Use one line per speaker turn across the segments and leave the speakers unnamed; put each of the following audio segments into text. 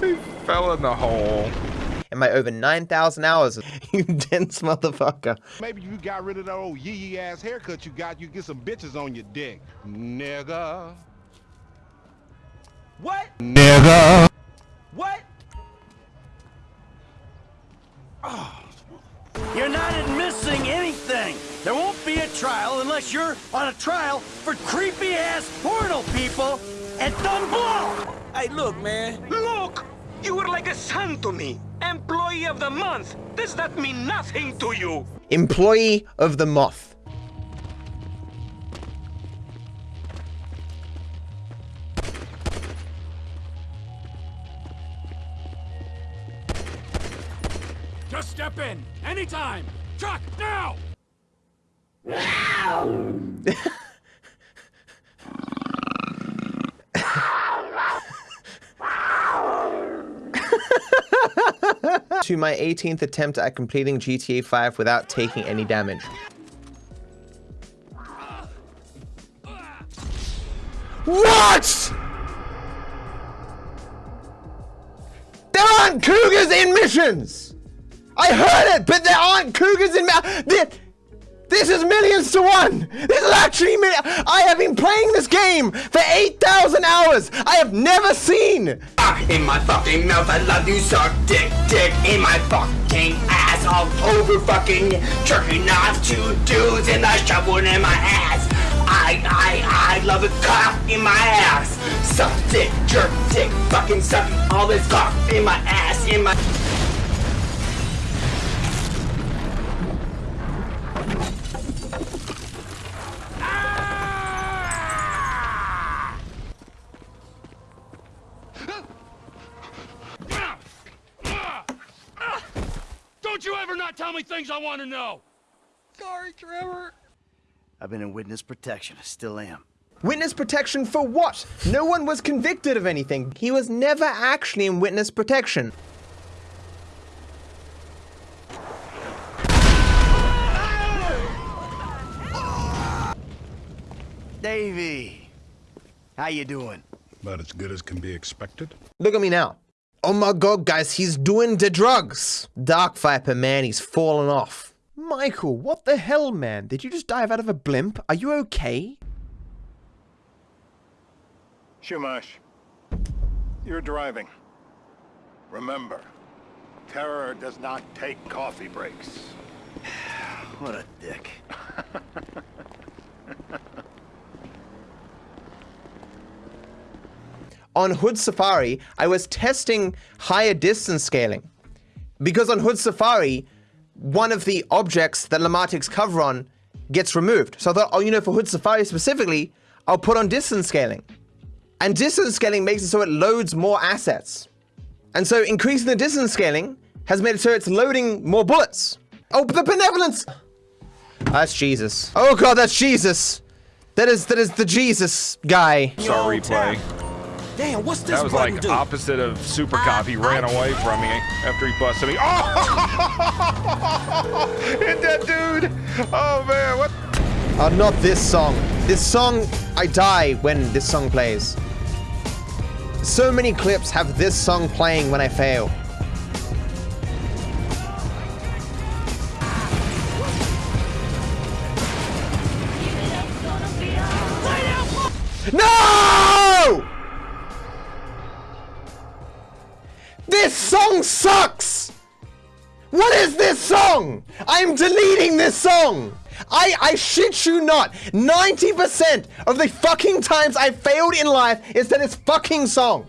he fell in the hole.
in my over 9,000 hours. you dense motherfucker.
Maybe you got rid of that old yee yee ass haircut you got, you get some bitches on your dick. Nigga.
What?
Nigga.
A unless you're on a trial for creepy ass porno people at Dumb Blow.
Hey, look, man.
Look! You were like a son to me. Employee of the month. Does that mean nothing to you?
Employee of the Moth.
Just step in. Anytime. Truck, now!
To my 18th attempt at completing GTA 5 without taking any damage. What? There aren't cougars in missions! I heard it, but there aren't cougars in missions! This is millions to one! This is actually mi- I have been playing this game for 8,000 hours! I have never seen
Fuck in my fucking mouth, I love you, suck dick, dick in my fucking ass, all over fucking jerking off two dudes and a shovel in my ass. I, I, I love it, cock in my ass. Suck dick, jerk dick, fucking suck all this cock in my ass, in my.
Things I want to know!
Sorry, Trevor. I've been in witness protection. I still am.
Witness protection for what? No one was convicted of anything. He was never actually in witness protection.
Davey, how you doing?
About as good as can be expected.
Look at me now. Oh my god, guys, he's doing the drugs. Dark Viper, man, he's fallen off. Michael, what the hell, man? Did you just dive out of a blimp? Are you okay?
Shumash, you're driving. Remember, terror does not take coffee breaks.
What a dick.
On Hood Safari, I was testing higher distance scaling. Because on Hood Safari, one of the objects that Lamar takes cover on gets removed. So I thought, oh, you know, for Hood Safari specifically, I'll put on distance scaling. And distance scaling makes it so it loads more assets. And so increasing the distance scaling has made it so it's loading more bullets. Oh, the benevolence! That's Jesus. Oh god, that's Jesus! That is, that is the Jesus guy.
Saw replay.
Damn, what's this
That was like
do?
opposite of Super Cop. He ran away from me after he busted me. Oh! Hit that dude! Oh man, what?
Oh, not this song. This song, I die when this song plays. So many clips have this song playing when I fail. No! This song sucks! What is this song? I'm deleting this song! I, I shit you not, 90% of the fucking times I failed in life is to this fucking song.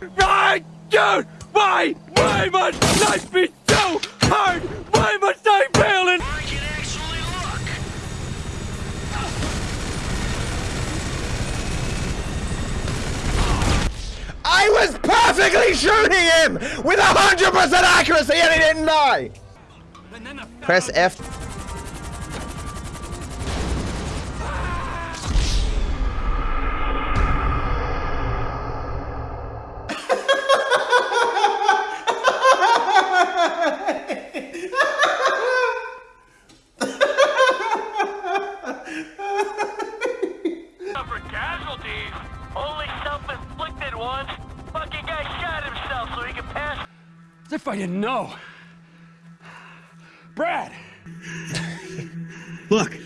Right, dude!
Why? Why must life be so hard? Why must I fail in?
I can actually look.
I was perfectly shooting him with 100% accuracy and he didn't die!
And then the
Press F.
casualties, only self-inflicted ones. Fucking guy shot himself so he could pass.
As if I didn't know. Brad!
Look,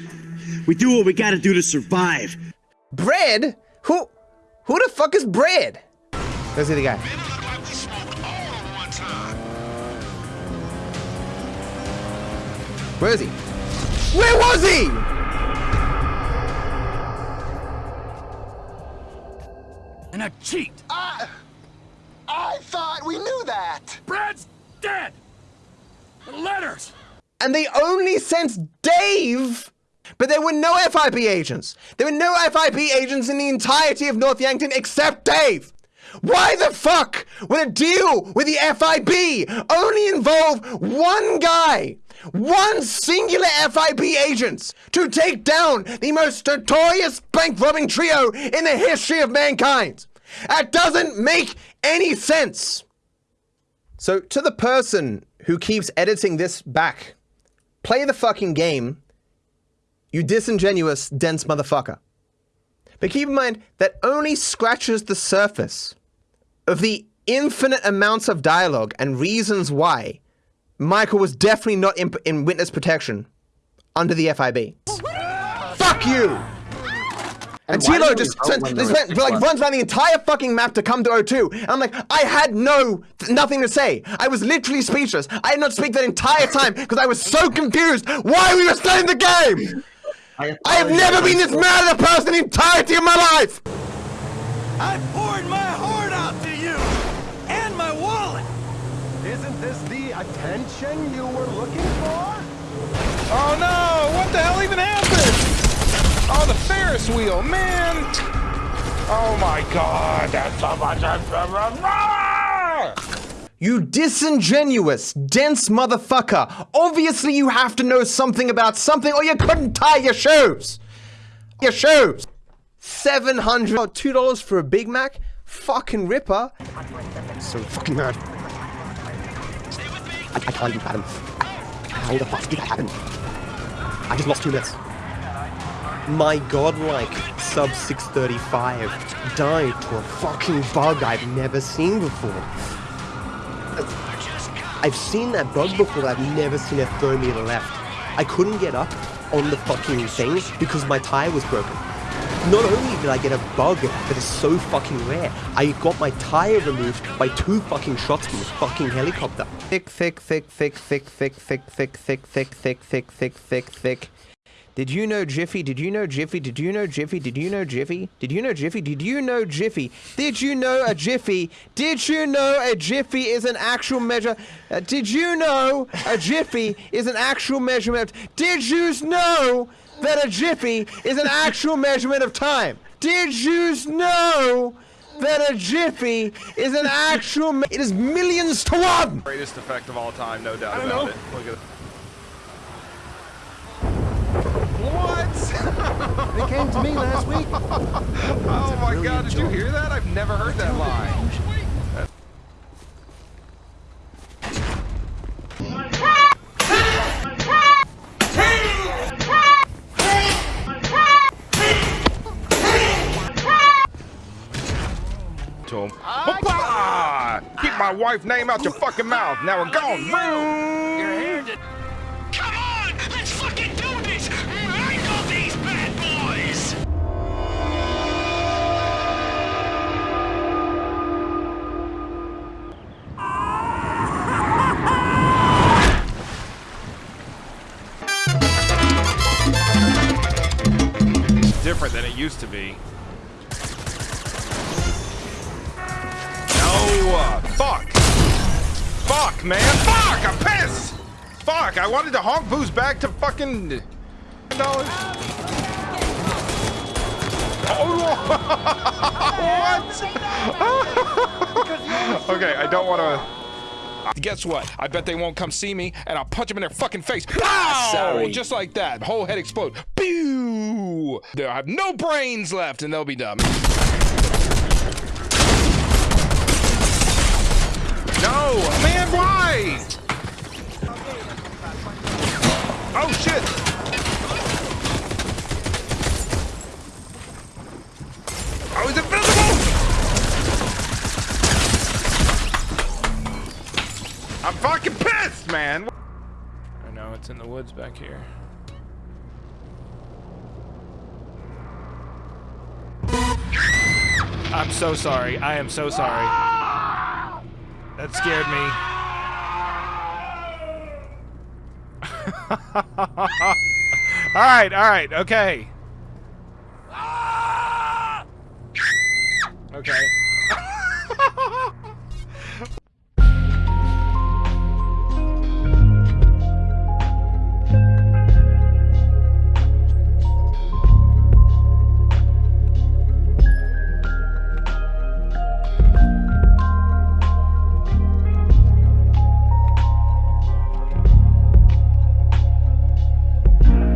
we do what we gotta do to survive.
Bread? Who who the fuck is Bread? Go see the guy. Where is he? Where was he?
A cheat!
I I thought we knew that.
Brad's dead! The letters!
And they only sent Dave. But there were no FIB agents. There were no FIB agents in the entirety of North Yankton except Dave. Why the fuck would a deal with the FIB only involve one guy, one singular FIB agent to take down the most notorious bank robbing trio in the history of mankind? That doesn't make any sense. So, to the person who keeps editing this back, play the fucking game, you disingenuous, dense motherfucker. But keep in mind that only scratches the surface of the infinite amounts of dialogue and reasons why Michael was definitely not in, in witness protection under the FIB. Fuck you! And,
why
Tilo just
we vote
spent,
when there
just
was
spent,
six
like runs around the entire fucking map to come to O2. And I'm like, I had no, nothing to say. I was literally speechless. I did not speak that entire time because I was so confused why we were still in the game. I have never been this mad at a person in the entirety of my life.
I poured my heart out to you and my wallet.
Isn't this the attention you were looking for?
Oh no! What the hell even happened? Oh, the Ferris wheel, man! Oh my god, that's so much.
You disingenuous, dense motherfucker. Obviously, you have to know something about something, or you couldn't tie your shoes. Your shoes. Seven hundred, oh, two dollars for a Big Mac. Fucking ripper. So fucking mad. I, I can't even fathom. How the fuck did that happen? I just lost two minutes. My godlike sub 635 died to a fucking bug I've never seen before. I've seen that bug before, I've never seen it throw me to the left. I couldn't get up on the fucking thing because my tire was broken. Not only did I get a bug that is so fucking rare, I got my tire removed by two fucking shots from a fucking helicopter. Thick, thick, thick, thick, thick, thick, thick, thick, thick, thick, thick, thick, thick, thick, thick. Did you know Jiffy? Did you know Jiffy? Did you know Jiffy? Did you know Jiffy? Did you know Jiffy? Did you know Jiffy? Did you know a Jiffy? Did you know a Jiffy is an actual measure? Uh, did you know a Jiffy is an actual measurement? Did you know that a Jiffy is an actual measurement of time? Did you know that a Jiffy is an actual? Me- it is millions to one.
Greatest effect of all time, no doubt about it. Look at What?
They came to me last week.
Oh my god, did you hear that? I've never heard that line. To him. Keep my wife's name out your fucking mouth. Now we're gone.
Your
it used to be. No, uh, fuck. Fuck, man. Fuck, I'm pissed. Fuck, I wanted to honk booze back to fucking dollars. Oh, what? okay, I don't want to. Guess what? I bet they won't come see me, and I'll punch them in their fucking face. Pow!
Sorry.
Just like that. Whole head explode. Pew! They'll have no brains left, and they'll be dumb. No, man, why? Oh shit! Oh, he's invisible! I'm fucking pissed, man. I know it's in the woods back here. I'm so sorry. I am so sorry. That scared me. all right, all right, okay.